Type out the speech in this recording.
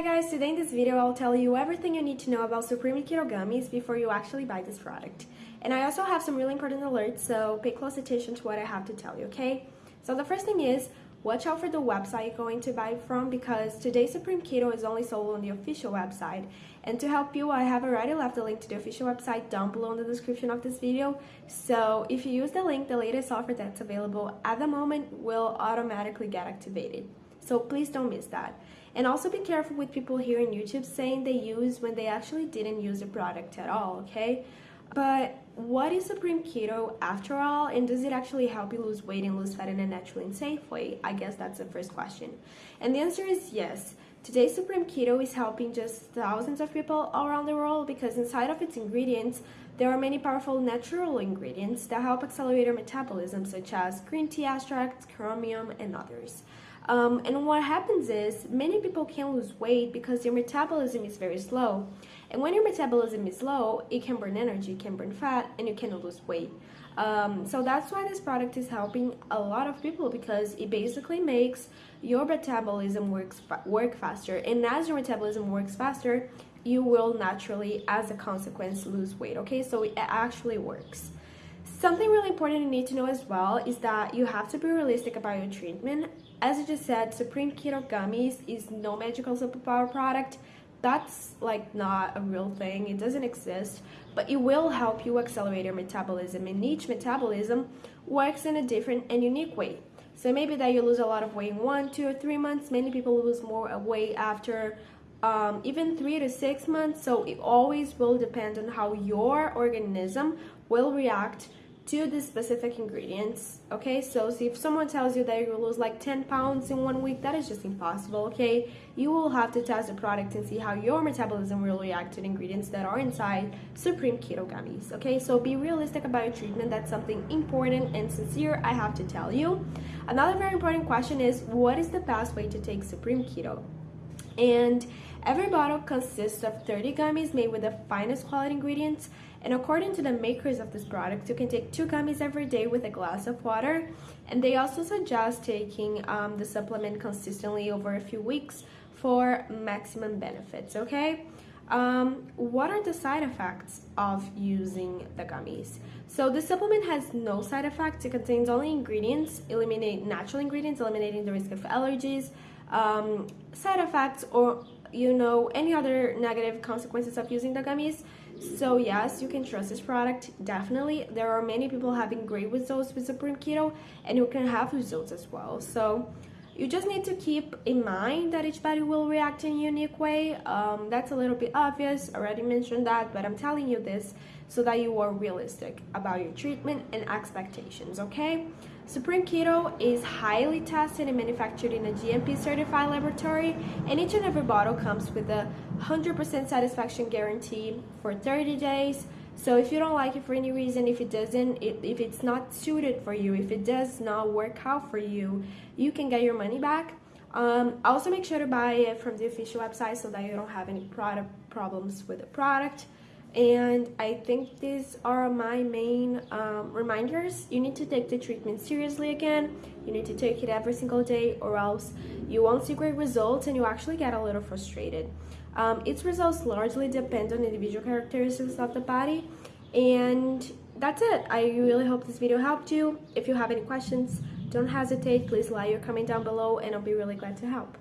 Hi guys, today in this video I'll tell you everything you need to know about Supreme Keto Gummies before you actually buy this product. And I also have some really important alerts, so pay close attention to what I have to tell you, okay? So the first thing is, watch out for the website you're going to buy from because today Supreme Keto is only sold on the official website. And to help you, I have already left a link to the official website down below in the description of this video. So if you use the link, the latest offer that's available at the moment will automatically get activated. So please don't miss that. And also be careful with people here in YouTube saying they use when they actually didn't use the product at all, okay? But what is Supreme Keto after all? And does it actually help you lose weight and lose fat in a natural and safe way? I guess that's the first question. And the answer is yes. Today, Supreme Keto is helping just thousands of people all around the world because inside of its ingredients, there are many powerful natural ingredients that help accelerate your metabolism, such as green tea extracts, chromium, and others. Um, and what happens is many people can't lose weight because your metabolism is very slow. And when your metabolism is low, it can burn energy, it can burn fat, and you cannot lose weight. Um, so that's why this product is helping a lot of people because it basically makes your metabolism works work faster. And as your metabolism works faster, you will naturally, as a consequence, lose weight. Okay, so it actually works. Something really important you need to know as well is that you have to be realistic about your treatment. As I just said, Supreme Keto Gummies is no magical superpower product. That's like not a real thing. It doesn't exist, but it will help you accelerate your metabolism and each metabolism works in a different and unique way. So maybe that you lose a lot of weight in one, two, or three months. Many people lose more weight after um, even three to six months. So it always will depend on how your organism will react to the specific ingredients okay? So if someone tells you that you lose like 10 pounds in one week that is just impossible okay? You will have to test the product and see how your metabolism will react to the ingredients that are inside supreme keto gummies okay? So be realistic about your treatment. That's something important and sincere i have to tell you. Another very important question is what is the best way to take supreme keto? And every bottle consists of 30 gummies made with the finest quality ingredients and according to the makers of this product, you can take two gummies every day with a glass of water. And they also suggest taking um, the supplement consistently over a few weeks for maximum benefits, okay? Um, what are the side effects of using the gummies? So the supplement has no side effects. It contains only ingredients, eliminate natural ingredients, eliminating the risk of allergies, um, side effects, or you know any other negative consequences of using the gummies. So yes, you can trust this product, definitely. There are many people having great results with Supreme Keto and you can have results as well. So you just need to keep in mind that each body will react in a unique way. Um, that's a little bit obvious, already mentioned that, but I'm telling you this so that you are realistic about your treatment and expectations, okay? Supreme Keto is highly tested and manufactured in a GMP certified laboratory, and each and every bottle comes with a 100% satisfaction guarantee for 30 days. So if you don't like it for any reason, if it doesn't, if it's not suited for you, if it does not work out for you, you can get your money back. Um, also make sure to buy it from the official website so that you don't have any product problems with the product and I think these are my main um, reminders. You need to take the treatment seriously again. You need to take it every single day or else you won't see great results and you actually get a little frustrated. Um, its results largely depend on individual characteristics of the body and that's it. I really hope this video helped you. If you have any questions, don't hesitate. Please leave your comment down below and I'll be really glad to help.